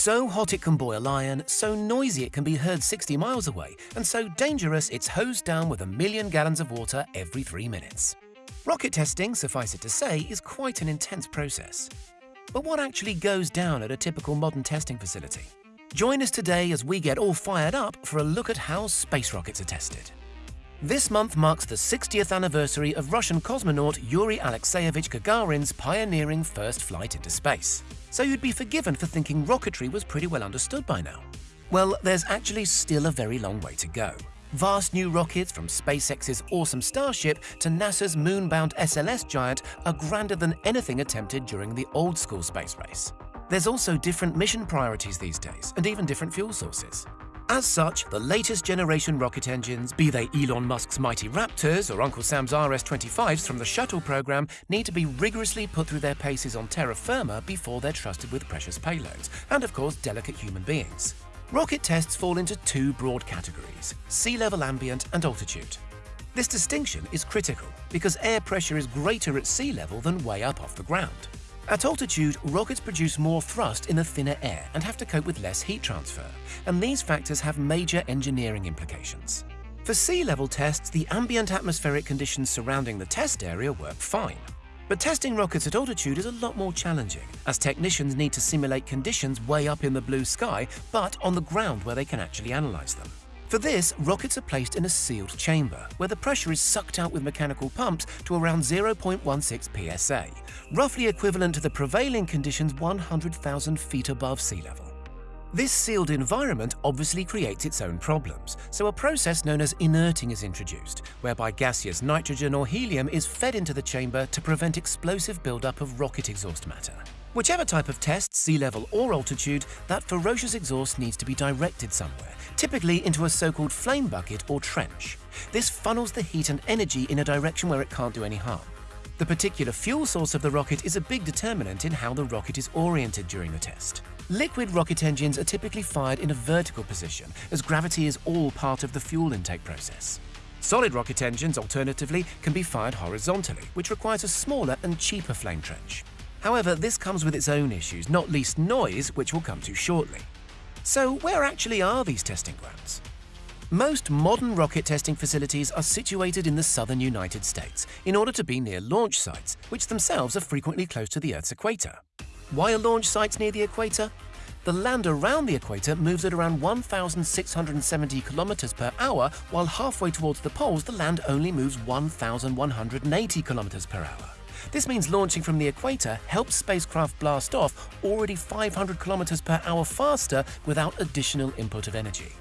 So hot it can boil iron, so noisy it can be heard 60 miles away, and so dangerous it's hosed down with a million gallons of water every three minutes. Rocket testing, suffice it to say, is quite an intense process. But what actually goes down at a typical modern testing facility? Join us today as we get all fired up for a look at how space rockets are tested. This month marks the 60th anniversary of Russian cosmonaut Yuri Alexeyevich Gagarin's pioneering first flight into space so you'd be forgiven for thinking rocketry was pretty well understood by now. Well, there's actually still a very long way to go. Vast new rockets from SpaceX's awesome Starship to NASA's moon-bound SLS giant are grander than anything attempted during the old-school space race. There's also different mission priorities these days, and even different fuel sources. As such, the latest generation rocket engines, be they Elon Musk's mighty Raptors or Uncle Sam's RS-25s from the shuttle program, need to be rigorously put through their paces on terra firma before they're trusted with precious payloads, and of course delicate human beings. Rocket tests fall into two broad categories, sea level ambient and altitude. This distinction is critical because air pressure is greater at sea level than way up off the ground. At altitude, rockets produce more thrust in the thinner air and have to cope with less heat transfer, and these factors have major engineering implications. For sea level tests, the ambient atmospheric conditions surrounding the test area work fine. But testing rockets at altitude is a lot more challenging, as technicians need to simulate conditions way up in the blue sky, but on the ground where they can actually analyze them. For this, rockets are placed in a sealed chamber, where the pressure is sucked out with mechanical pumps to around 0.16 psa, roughly equivalent to the prevailing conditions 100,000 feet above sea level. This sealed environment obviously creates its own problems, so a process known as inerting is introduced, whereby gaseous nitrogen or helium is fed into the chamber to prevent explosive buildup of rocket exhaust matter. Whichever type of test, sea level or altitude, that ferocious exhaust needs to be directed somewhere, typically into a so-called flame bucket or trench. This funnels the heat and energy in a direction where it can't do any harm. The particular fuel source of the rocket is a big determinant in how the rocket is oriented during the test. Liquid rocket engines are typically fired in a vertical position, as gravity is all part of the fuel intake process. Solid rocket engines, alternatively, can be fired horizontally, which requires a smaller and cheaper flame trench. However, this comes with its own issues, not least noise, which we'll come to shortly. So where actually are these testing grounds? Most modern rocket testing facilities are situated in the southern United States in order to be near launch sites, which themselves are frequently close to the Earth's equator. Why are launch sites near the equator? The land around the equator moves at around 1,670 kilometers per hour, while halfway towards the poles the land only moves 1,180 kilometers per hour. This means launching from the equator helps spacecraft blast off already 500 kilometers per hour faster without additional input of energy.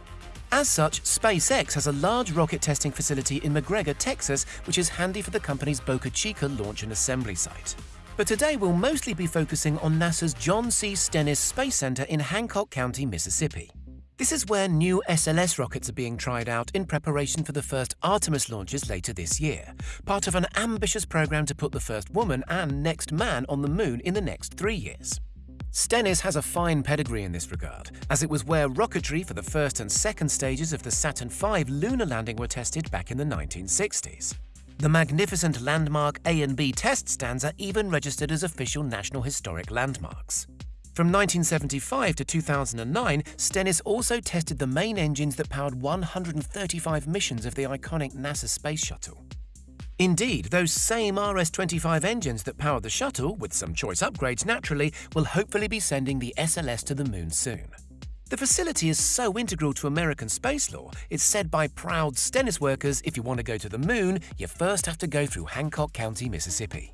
As such, SpaceX has a large rocket testing facility in McGregor, Texas, which is handy for the company's Boca Chica launch and assembly site. But today we'll mostly be focusing on NASA's John C. Stennis Space Center in Hancock County, Mississippi. This is where new SLS rockets are being tried out in preparation for the first Artemis launches later this year, part of an ambitious program to put the first woman and next man on the moon in the next three years. Stennis has a fine pedigree in this regard, as it was where rocketry for the first and second stages of the Saturn V lunar landing were tested back in the 1960s. The magnificent landmark A and B test stands are even registered as official National Historic Landmarks. From 1975 to 2009, Stennis also tested the main engines that powered 135 missions of the iconic NASA Space Shuttle. Indeed, those same RS-25 engines that powered the shuttle, with some choice upgrades naturally, will hopefully be sending the SLS to the moon soon. The facility is so integral to American space lore, it's said by proud Stennis workers if you want to go to the moon, you first have to go through Hancock County, Mississippi.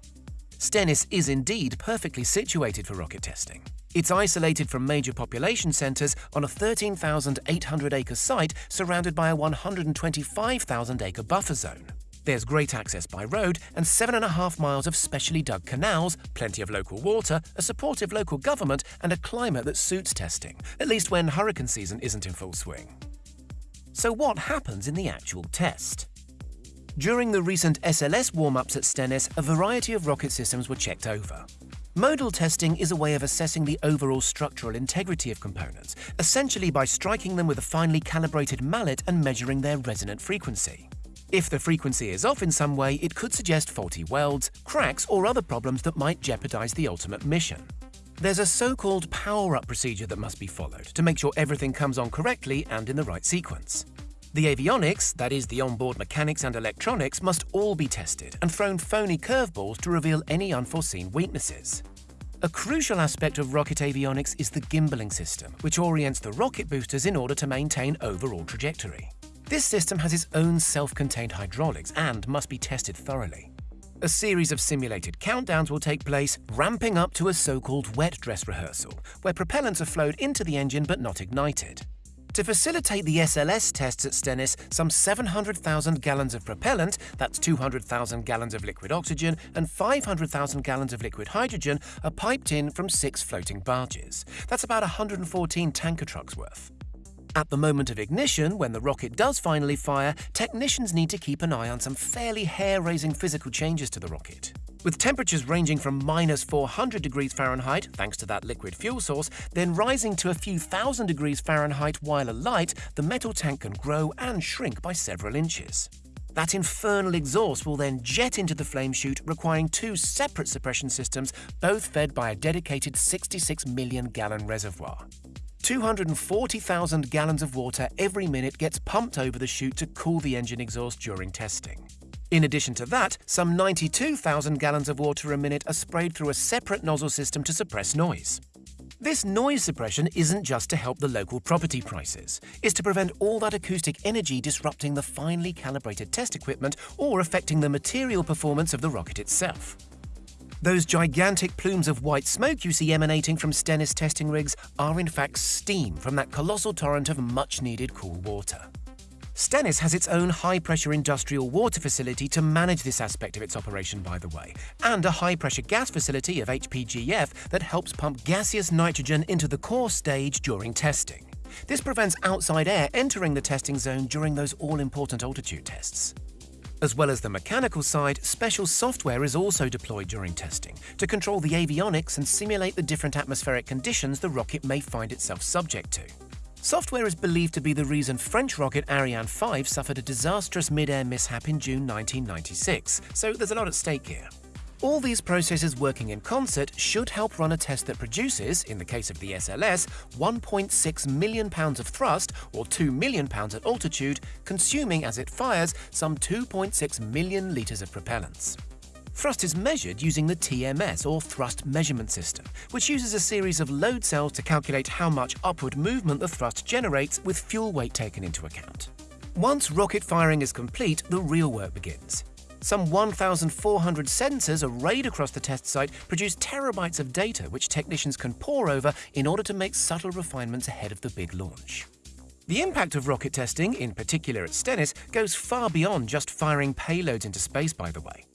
Stennis is indeed perfectly situated for rocket testing. It's isolated from major population centres on a 13,800-acre site surrounded by a 125,000-acre buffer zone. There's great access by road and seven and a half miles of specially dug canals, plenty of local water, a supportive local government, and a climate that suits testing, at least when hurricane season isn't in full swing. So what happens in the actual test? During the recent SLS warm-ups at Stennis, a variety of rocket systems were checked over. Modal testing is a way of assessing the overall structural integrity of components, essentially by striking them with a finely calibrated mallet and measuring their resonant frequency. If the frequency is off in some way, it could suggest faulty welds, cracks, or other problems that might jeopardize the ultimate mission. There's a so-called power-up procedure that must be followed to make sure everything comes on correctly and in the right sequence. The avionics, that is the onboard mechanics and electronics, must all be tested and thrown phony curveballs to reveal any unforeseen weaknesses. A crucial aspect of rocket avionics is the gimbaling system, which orients the rocket boosters in order to maintain overall trajectory. This system has its own self-contained hydraulics and must be tested thoroughly. A series of simulated countdowns will take place, ramping up to a so-called wet dress rehearsal, where propellants are flowed into the engine but not ignited. To facilitate the SLS tests at Stennis, some 700,000 gallons of propellant, that's 200,000 gallons of liquid oxygen and 500,000 gallons of liquid hydrogen, are piped in from six floating barges. That's about 114 tanker trucks worth. At the moment of ignition, when the rocket does finally fire, technicians need to keep an eye on some fairly hair-raising physical changes to the rocket. With temperatures ranging from minus 400 degrees Fahrenheit, thanks to that liquid fuel source, then rising to a few thousand degrees Fahrenheit while alight, the metal tank can grow and shrink by several inches. That infernal exhaust will then jet into the flame chute, requiring two separate suppression systems, both fed by a dedicated 66 million gallon reservoir. 240,000 gallons of water every minute gets pumped over the chute to cool the engine exhaust during testing. In addition to that, some 92,000 gallons of water a minute are sprayed through a separate nozzle system to suppress noise. This noise suppression isn't just to help the local property prices, it's to prevent all that acoustic energy disrupting the finely calibrated test equipment or affecting the material performance of the rocket itself. Those gigantic plumes of white smoke you see emanating from Stennis testing rigs are in fact steam from that colossal torrent of much-needed cool water. Stennis has its own high-pressure industrial water facility to manage this aspect of its operation, by the way, and a high-pressure gas facility of HPGF that helps pump gaseous nitrogen into the core stage during testing. This prevents outside air entering the testing zone during those all-important altitude tests. As well as the mechanical side, special software is also deployed during testing to control the avionics and simulate the different atmospheric conditions the rocket may find itself subject to. Software is believed to be the reason French rocket Ariane 5 suffered a disastrous mid-air mishap in June 1996, so there's a lot at stake here. All these processes working in concert should help run a test that produces, in the case of the SLS, 1.6 million pounds of thrust, or 2 million pounds at altitude, consuming as it fires some 2.6 million litres of propellants. Thrust is measured using the TMS, or Thrust Measurement System, which uses a series of load cells to calculate how much upward movement the thrust generates with fuel weight taken into account. Once rocket firing is complete, the real work begins. Some 1,400 sensors arrayed across the test site produce terabytes of data which technicians can pore over in order to make subtle refinements ahead of the big launch. The impact of rocket testing, in particular at Stennis, goes far beyond just firing payloads into space, by the way.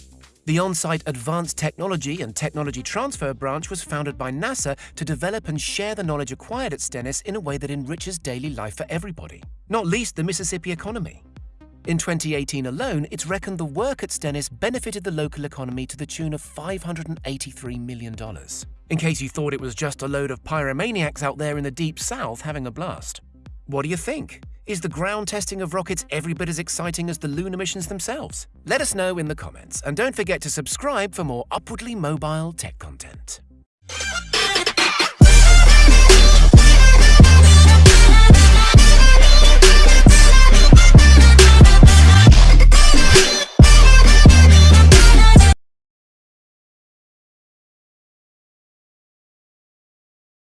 The on-site Advanced Technology and Technology Transfer branch was founded by NASA to develop and share the knowledge acquired at Stennis in a way that enriches daily life for everybody, not least the Mississippi economy. In 2018 alone, it's reckoned the work at Stennis benefited the local economy to the tune of $583 million. In case you thought it was just a load of pyromaniacs out there in the deep south having a blast. What do you think? Is the ground testing of rockets every bit as exciting as the lunar missions themselves? Let us know in the comments, and don't forget to subscribe for more upwardly mobile tech content.